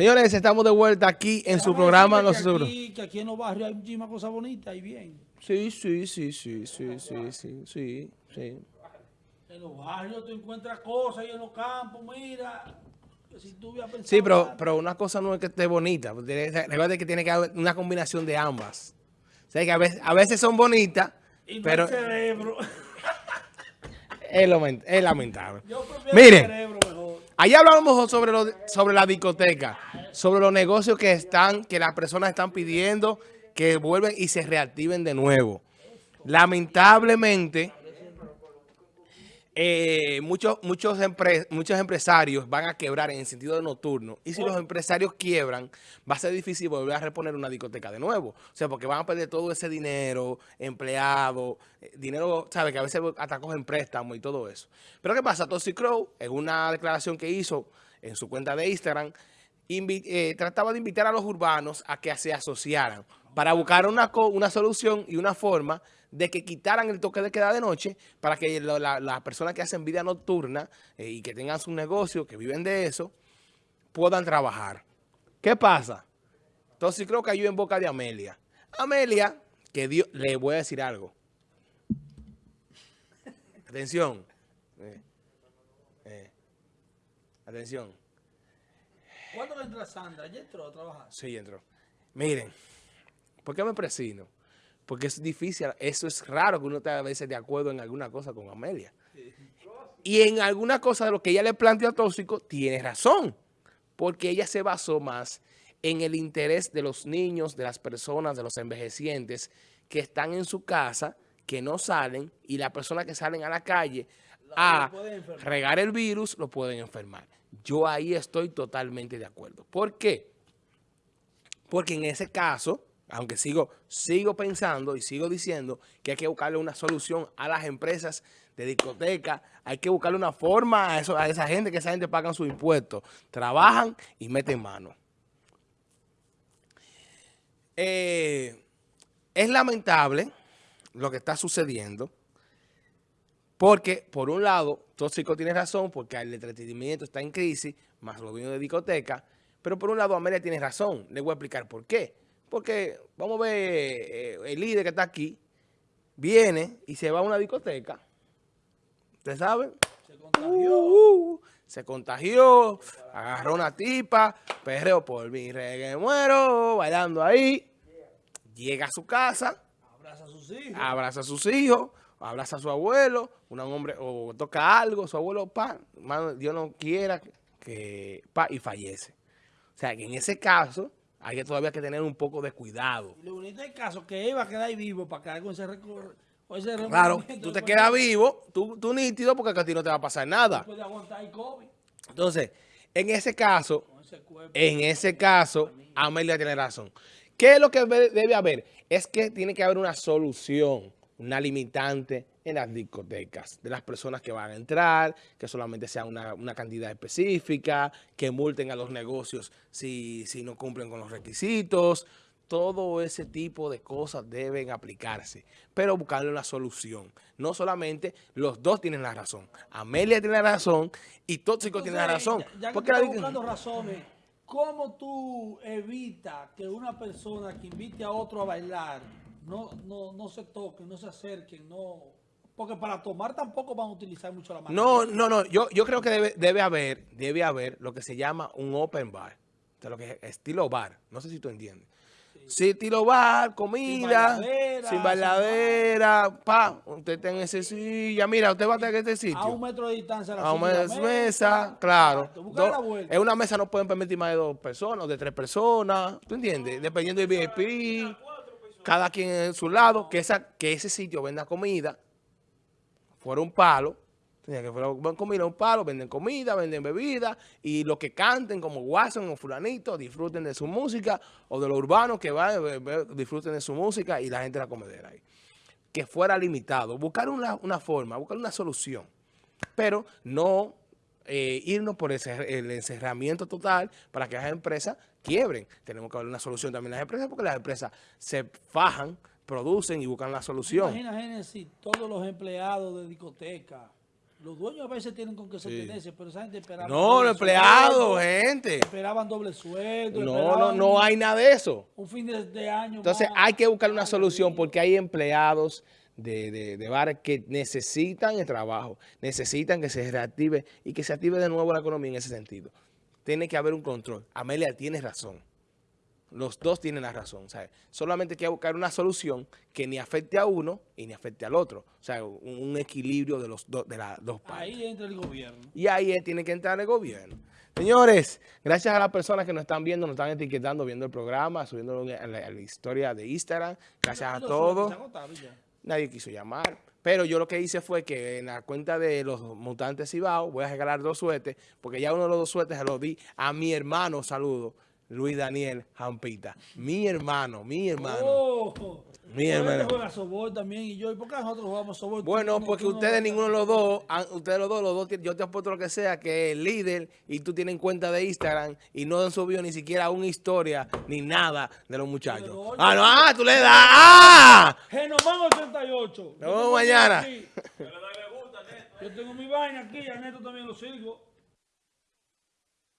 Señores, estamos de vuelta aquí en su programa. Aquí, que aquí en los barrios hay muchísimas cosas bonitas y bien. Sí, sí, sí, sí, sí, sí, sí, sí, sí. En los barrios tú encuentras cosas y en los campos, mira. Si tú sí, pero, pero una cosa no es que esté bonita. Recuerda que tiene que haber una combinación de ambas. O sea, que a veces, a veces son bonitas, y pero... El cerebro. Es, lamentable. Miren, allá hablábamos sobre, sobre la discoteca, sobre los negocios que están, que las personas están pidiendo que vuelven y se reactiven de nuevo. Lamentablemente, eh, muchos, muchos, muchos empresarios van a quebrar en el sentido de nocturno. Y si los empresarios quiebran, va a ser difícil volver a reponer una discoteca de nuevo. O sea, porque van a perder todo ese dinero, empleado, eh, dinero, ¿sabes? Que a veces hasta cogen préstamos y todo eso. Pero ¿qué pasa? Toxic Crow, en una declaración que hizo en su cuenta de Instagram, eh, trataba de invitar a los urbanos a que se asociaran para buscar una, una solución y una forma de que quitaran el toque de queda de noche para que las personas que hacen vida nocturna eh, y que tengan su negocio, que viven de eso, puedan trabajar. ¿Qué pasa? Entonces creo que hay en boca de Amelia. Amelia, que Dios, le voy a decir algo. Atención. Eh, atención. ¿Cuándo entra Sandra? ¿Ya entró a trabajar? Sí, entró. Miren, ¿por qué me presino? Porque es difícil, eso es raro que uno esté a veces de acuerdo en alguna cosa con Amelia. Y en alguna cosa de lo que ella le plantea a Tóxico, tiene razón. Porque ella se basó más en el interés de los niños, de las personas, de los envejecientes que están en su casa, que no salen, y las personas que salen a la calle a regar el virus, lo pueden enfermar. Yo ahí estoy totalmente de acuerdo. ¿Por qué? Porque en ese caso, aunque sigo, sigo pensando y sigo diciendo que hay que buscarle una solución a las empresas de discoteca, hay que buscarle una forma a, eso, a esa gente, que esa gente pagan sus impuestos, trabajan y meten mano. Eh, es lamentable lo que está sucediendo, porque, por un lado, Tóxico tiene razón, porque el entretenimiento está en crisis, más lo vino de discoteca. Pero por un lado, Amelia tiene razón. Le voy a explicar por qué. Porque, vamos a ver, eh, el líder que está aquí, viene y se va a una discoteca. ¿Usted sabe? Se contagió. Uh, uh, se contagió, agarró una tipa, perreo por mi reggae muero, bailando ahí. Llega a su casa. Abraza a sus hijos. Abraza a sus hijos abraza a su abuelo, un hombre, o toca algo, su abuelo, pa, Dios no quiera que, pa, y fallece. O sea, que en ese caso, hay que todavía que tener un poco de cuidado. lo bonito del caso que iba a quedar ahí vivo para quedar con ese recorrido. Claro, tú te quedas vivo, tú, tú nítido, porque a ti no te va a pasar nada. Entonces, en ese caso, en ese caso, Amelia tiene razón. ¿Qué es lo que debe haber? Es que tiene que haber una solución una limitante en las discotecas, de las personas que van a entrar, que solamente sea una, cantidad específica, que multen a los negocios si, si no cumplen con los requisitos, todo ese tipo de cosas deben aplicarse, pero buscarle una solución. No solamente los dos tienen la razón. Amelia tiene la razón y Tóxico tiene la razón. Ya, que porque buscando razones, ¿cómo tú evitas que una persona que invite a otro a bailar no, no, no se toquen, no se acerquen, no... Porque para tomar tampoco van a utilizar mucho la mano. No, no, no. Yo, yo creo que debe, debe haber, debe haber lo que se llama un open bar. O lo que es estilo bar. No sé si tú entiendes. Sí, estilo bar, comida, sin bailadera, pa, usted está en ese silla, mira, usted va a estar en este sitio. A un metro de distancia. a un metro de mesa, claro. en una mesa no pueden permitir más de dos personas, de tres personas, ¿tú entiendes? Dependiendo del VIP cada quien en su lado, que, esa, que ese sitio venda comida, fuera un palo, tenía que fuera comida, un palo, venden comida, venden bebida, y los que canten como Watson o fulanito, disfruten de su música, o de los urbanos que van, disfruten de su música, y la gente la comedera ahí. Que fuera limitado, buscar una, una forma, buscar una solución, pero no eh, irnos por el encerramiento total para que las empresas quiebren. Tenemos que darle una solución también a las empresas porque las empresas se fajan, producen y buscan la solución. Imagina, Génesis, todos los empleados de discoteca Los dueños a veces tienen con qué sostenerse, pero esa gente esperaba. No, los empleados, gente. Esperaban doble sueldo. No, no, no hay nada de eso. Un fin de, de año. Entonces más. hay que buscar una solución porque hay empleados de, de, de bares que necesitan el trabajo, necesitan que se reactive y que se active de nuevo la economía en ese sentido. Tiene que haber un control. Amelia tiene razón. Los dos tienen la razón. ¿sabes? Solamente hay que buscar una solución que ni afecte a uno y ni afecte al otro. O sea, un, equilibrio de, los dos de las dos partes. Ahí entra el gobierno. Y ahí tiene que entrar el gobierno. Señores, gracias a las personas que nos están viendo, nos están etiquetando, viendo el programa, subiendo a la, a la historia de Instagram. Gracias a todos. Nadie quiso llamar. Pero yo lo que hice fue que en la cuenta de los mutantes Cibao voy a regalar dos suetes, porque ya uno de los dos suetes se los di a mi hermano, saludo, Luis Daniel Jampita. Mi hermano, mi hermano. Oh, Mi hermano. juega softball también y yo. ¿Y por qué nosotros jugamos softball? Bueno, Tú porque tú no- ustedes ninguno de los dos, ustedes los dos, los dos, yo te apuesto lo que sea, que el líder y tú tienen cuenta de Instagram y no han subido ni siquiera una historia ni nada de los muchachos. Pero Ah, no, ah, tú le das, ah. Genomán 88. Nos vemos mañana. Yo tengo mi vaina aquí, a Neto también lo sigo.